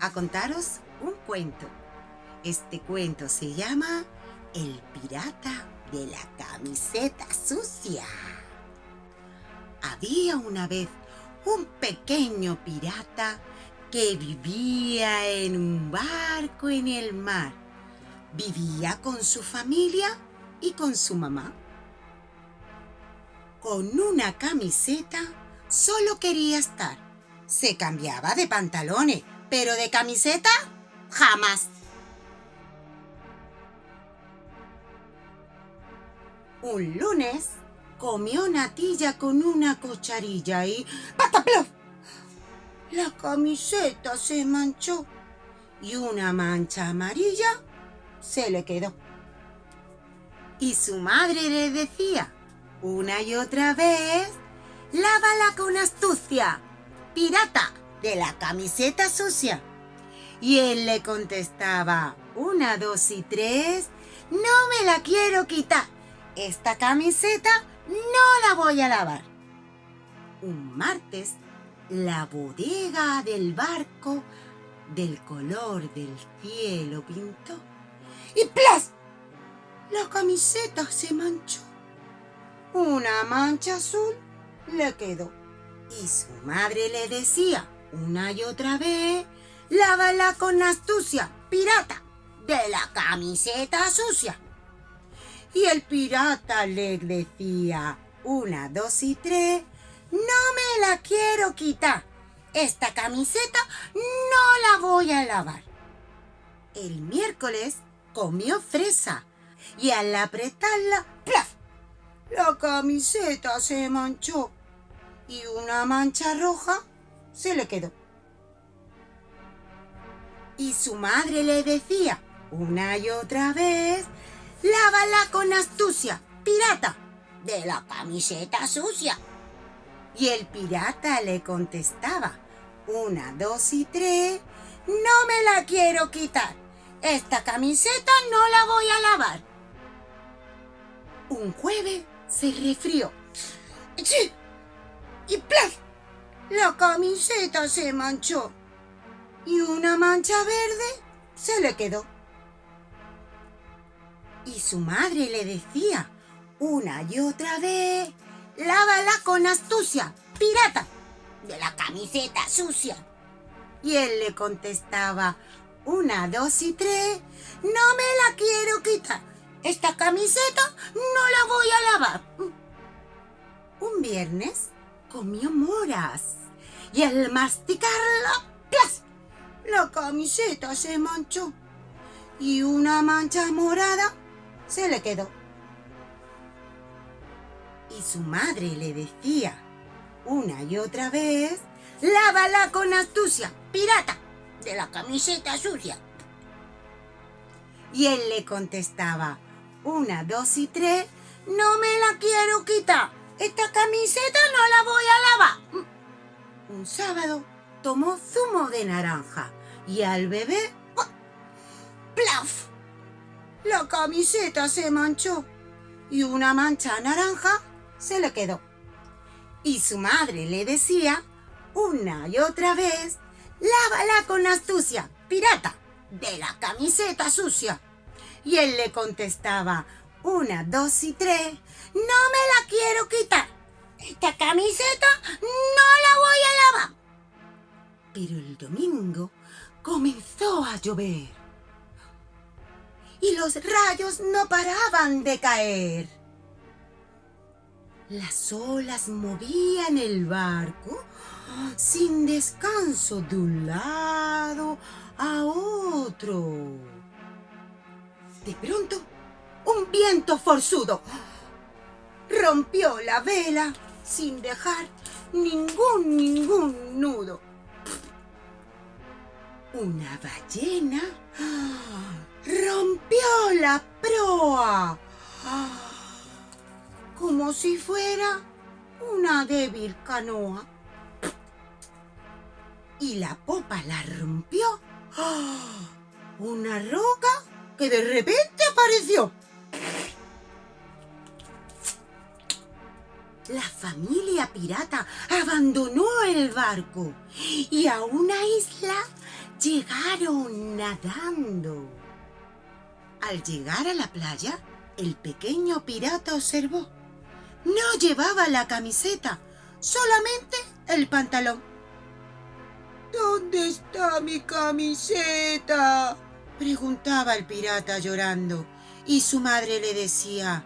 a contaros un cuento. Este cuento se llama El pirata de la camiseta sucia. Había una vez un pequeño pirata que vivía en un barco en el mar. Vivía con su familia y con su mamá. Con una camiseta solo quería estar. Se cambiaba de pantalones, pero de camiseta jamás. Un lunes comió natilla con una cucharilla y ¡pataplof! La camiseta se manchó y una mancha amarilla se le quedó. Y su madre le decía una y otra vez, lávala con astucia, pirata de la camiseta sucia. Y él le contestaba, una, dos y tres, no me la quiero quitar. Esta camiseta no la voy a lavar. Un martes, la bodega del barco del color del cielo pintó. ¡Y plas! La camiseta se manchó. Una mancha azul le quedó. Y su madre le decía una y otra vez, lávala con astucia, pirata, de la camiseta sucia. Y el pirata le decía, una, dos y tres, no me la quiero quitar. Esta camiseta no la voy a lavar. El miércoles comió fresa y al apretarla, ¡plaf! La camiseta se manchó y una mancha roja se le quedó. Y su madre le decía una y otra vez, lávala con astucia, pirata, de la camiseta sucia. Y el pirata le contestaba, una, dos y tres, no me la quiero quitar. Esta camiseta no la voy a lavar. Un jueves se resfrió. ¡Sí! Y ¡plaf! La camiseta se manchó. Y una mancha verde se le quedó y su madre le decía una y otra vez, lávala con astucia, pirata, de la camiseta sucia. Y él le contestaba, una, dos y tres, no me la quiero quitar. Esta camiseta no la voy a lavar. Un viernes comió moras y al masticarla, ¡plas! La camiseta se manchó y una mancha morada se le quedó. Y su madre le decía una y otra vez, lávala con astucia, pirata, de la camiseta sucia. Y él le contestaba, una, dos y tres, no me la quiero quitar, esta camiseta no la voy a lavar. Un sábado tomó zumo de naranja y al bebé, ¡plaf! La camiseta se manchó y una mancha naranja se le quedó. Y su madre le decía una y otra vez, lávala con astucia, pirata, de la camiseta sucia. Y él le contestaba, una, dos y tres, no me la quiero quitar. Esta camiseta no la voy a lavar. Pero el domingo comenzó a llover y los rayos no paraban de caer. Las olas movían el barco sin descanso de un lado a otro. De pronto, un viento forzudo rompió la vela sin dejar ningún, ningún nudo. Una ballena rompió la proa, como si fuera una débil canoa. Y la popa la rompió una roca que de repente apareció. La familia pirata abandonó el barco y a una isla llegaron nadando. Al llegar a la playa, el pequeño pirata observó. No llevaba la camiseta, solamente el pantalón. ¿Dónde está mi camiseta? preguntaba el pirata llorando, y su madre le decía,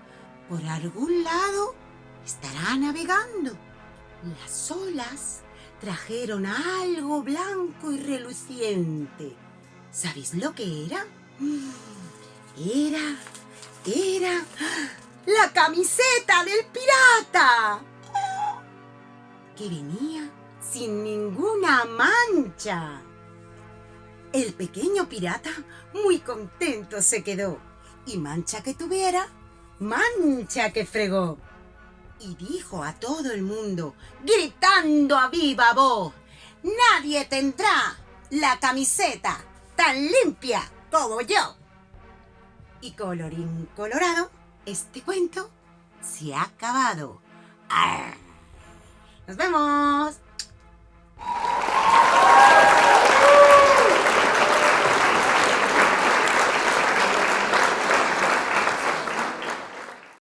por algún lado estará navegando. Las olas trajeron algo blanco y reluciente. ¿Sabéis lo que era? Era, era la camiseta del pirata, que venía sin ninguna mancha. El pequeño pirata muy contento se quedó, y mancha que tuviera, mancha que fregó. Y dijo a todo el mundo, gritando a viva voz, nadie tendrá la camiseta tan limpia como yo. Y colorín colorado, este cuento se ha acabado. ¡Nos vemos!